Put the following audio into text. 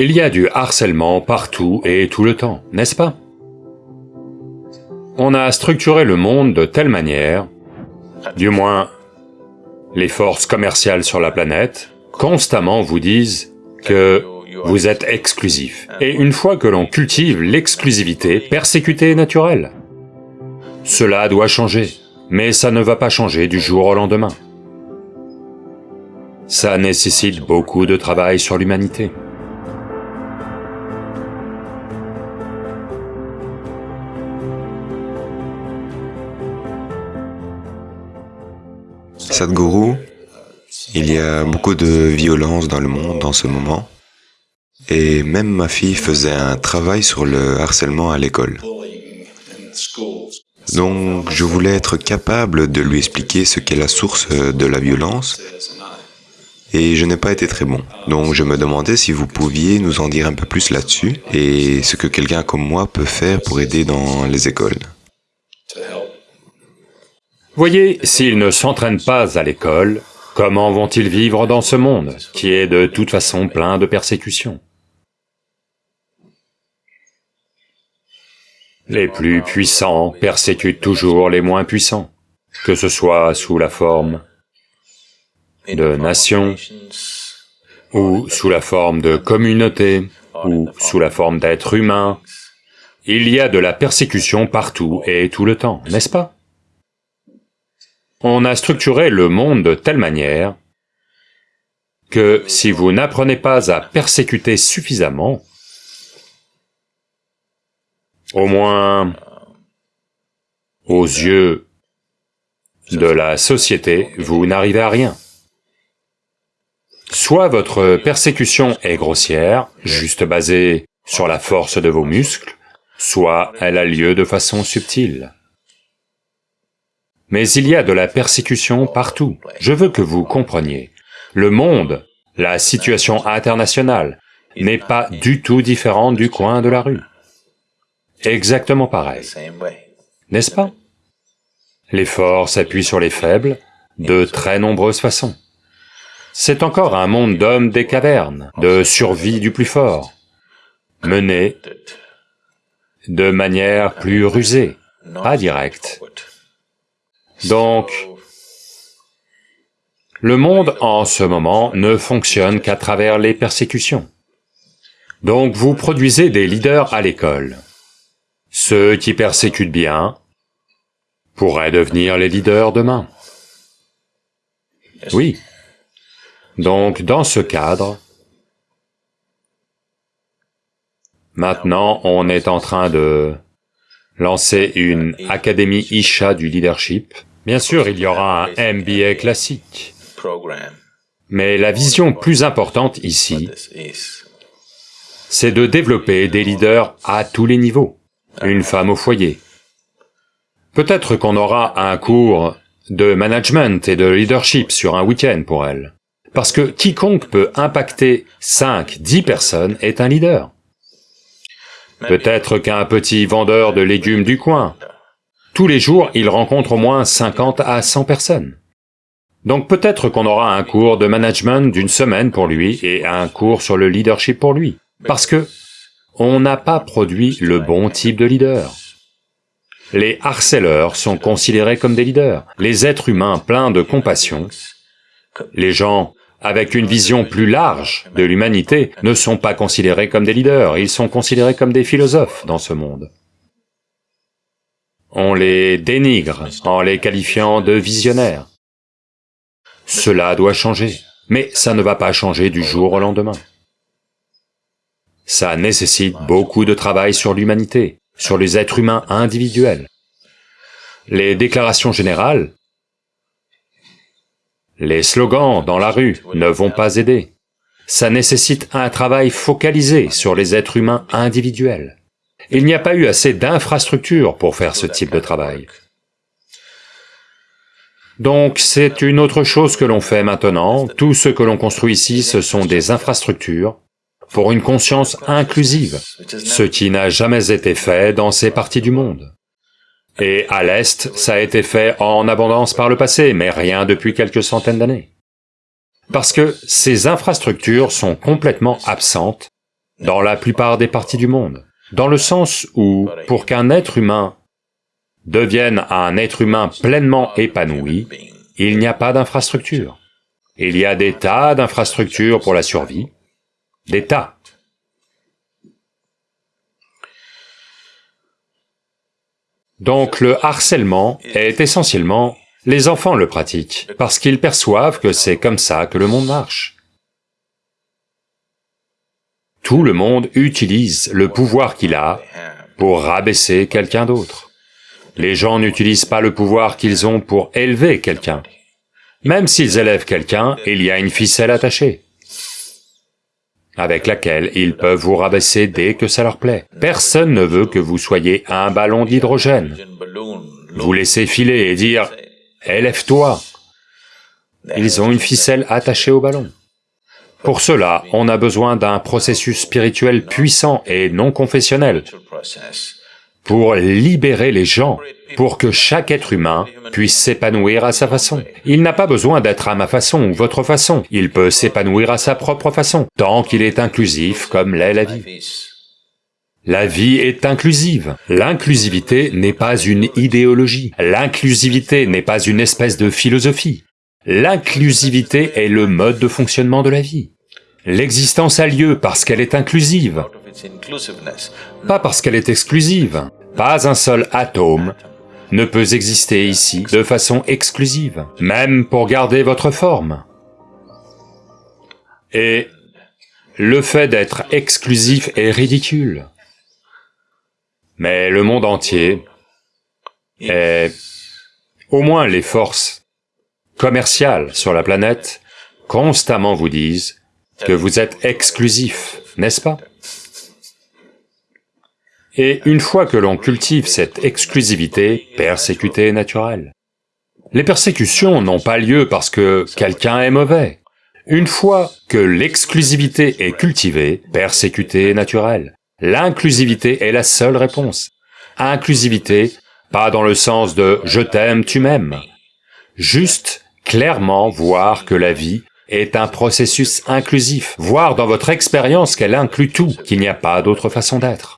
Il y a du harcèlement partout et tout le temps, n'est-ce pas? On a structuré le monde de telle manière, du moins les forces commerciales sur la planète, constamment vous disent que vous êtes exclusif. Et une fois que l'on cultive l'exclusivité, persécuter est naturel. Cela doit changer, mais ça ne va pas changer du jour au lendemain. Ça nécessite beaucoup de travail sur l'humanité. Sadhguru, il y a beaucoup de violence dans le monde en ce moment, et même ma fille faisait un travail sur le harcèlement à l'école. Donc je voulais être capable de lui expliquer ce qu'est la source de la violence, et je n'ai pas été très bon. Donc je me demandais si vous pouviez nous en dire un peu plus là-dessus, et ce que quelqu'un comme moi peut faire pour aider dans les écoles. Voyez, s'ils ne s'entraînent pas à l'école, comment vont-ils vivre dans ce monde, qui est de toute façon plein de persécutions? Les plus puissants persécutent toujours les moins puissants, que ce soit sous la forme de nations, ou sous la forme de communautés, ou sous la forme d'êtres humains. Il y a de la persécution partout et tout le temps, n'est-ce pas? On a structuré le monde de telle manière que si vous n'apprenez pas à persécuter suffisamment, au moins aux yeux de la société, vous n'arrivez à rien. Soit votre persécution est grossière, juste basée sur la force de vos muscles, soit elle a lieu de façon subtile. Mais il y a de la persécution partout. Je veux que vous compreniez. Le monde, la situation internationale, n'est pas du tout différente du coin de la rue. Exactement pareil. N'est-ce pas? Les forts s'appuient sur les faibles de très nombreuses façons. C'est encore un monde d'hommes des cavernes, de survie du plus fort, mené de manière plus rusée, pas directe. Donc, le monde en ce moment ne fonctionne qu'à travers les persécutions. Donc vous produisez des leaders à l'école. Ceux qui persécutent bien pourraient devenir les leaders demain. Oui. Donc dans ce cadre, maintenant on est en train de lancer une académie Isha du leadership. Bien sûr, il y aura un MBA classique, mais la vision plus importante ici, c'est de développer des leaders à tous les niveaux, une femme au foyer. Peut-être qu'on aura un cours de management et de leadership sur un week-end pour elle, parce que quiconque peut impacter 5, 10 personnes est un leader. Peut-être qu'un petit vendeur de légumes du coin tous les jours, il rencontre au moins 50 à 100 personnes. Donc peut-être qu'on aura un cours de management d'une semaine pour lui et un cours sur le leadership pour lui, parce que on n'a pas produit le bon type de leader. Les harceleurs sont considérés comme des leaders, les êtres humains pleins de compassion, les gens avec une vision plus large de l'humanité ne sont pas considérés comme des leaders, ils sont considérés comme des philosophes dans ce monde. On les dénigre en les qualifiant de visionnaires. Cela doit changer, mais ça ne va pas changer du jour au lendemain. Ça nécessite beaucoup de travail sur l'humanité, sur les êtres humains individuels. Les déclarations générales, les slogans dans la rue ne vont pas aider. Ça nécessite un travail focalisé sur les êtres humains individuels. Il n'y a pas eu assez d'infrastructures pour faire ce type de travail. Donc c'est une autre chose que l'on fait maintenant, tout ce que l'on construit ici, ce sont des infrastructures pour une conscience inclusive, ce qui n'a jamais été fait dans ces parties du monde. Et à l'Est, ça a été fait en abondance par le passé, mais rien depuis quelques centaines d'années. Parce que ces infrastructures sont complètement absentes dans la plupart des parties du monde. Dans le sens où, pour qu'un être humain devienne un être humain pleinement épanoui, il n'y a pas d'infrastructure. Il y a des tas d'infrastructures pour la survie, des tas. Donc le harcèlement est essentiellement... Les enfants le pratiquent, parce qu'ils perçoivent que c'est comme ça que le monde marche. Tout le monde utilise le pouvoir qu'il a pour rabaisser quelqu'un d'autre. Les gens n'utilisent pas le pouvoir qu'ils ont pour élever quelqu'un. Même s'ils élèvent quelqu'un, il y a une ficelle attachée avec laquelle ils peuvent vous rabaisser dès que ça leur plaît. Personne ne veut que vous soyez un ballon d'hydrogène. Vous laissez filer et dire « élève-toi ». Ils ont une ficelle attachée au ballon. Pour cela, on a besoin d'un processus spirituel puissant et non confessionnel pour libérer les gens, pour que chaque être humain puisse s'épanouir à sa façon. Il n'a pas besoin d'être à ma façon ou votre façon, il peut s'épanouir à sa propre façon, tant qu'il est inclusif comme l'est la vie. La vie est inclusive. L'inclusivité n'est pas une idéologie. L'inclusivité n'est pas une espèce de philosophie. L'inclusivité est le mode de fonctionnement de la vie. L'existence a lieu parce qu'elle est inclusive, pas parce qu'elle est exclusive. Pas un seul atome ne peut exister ici de façon exclusive, même pour garder votre forme. Et le fait d'être exclusif est ridicule. Mais le monde entier est... Au moins les forces commerciales sur la planète constamment vous disent que vous êtes exclusif, n'est-ce pas? Et une fois que l'on cultive cette exclusivité, persécuter est naturel. Les persécutions n'ont pas lieu parce que quelqu'un est mauvais. Une fois que l'exclusivité est cultivée, persécuter est naturel. L'inclusivité est la seule réponse. Inclusivité, pas dans le sens de « je t'aime, tu m'aimes », juste clairement voir que la vie est un processus inclusif, voir dans votre expérience qu'elle inclut tout, qu'il n'y a pas d'autre façon d'être.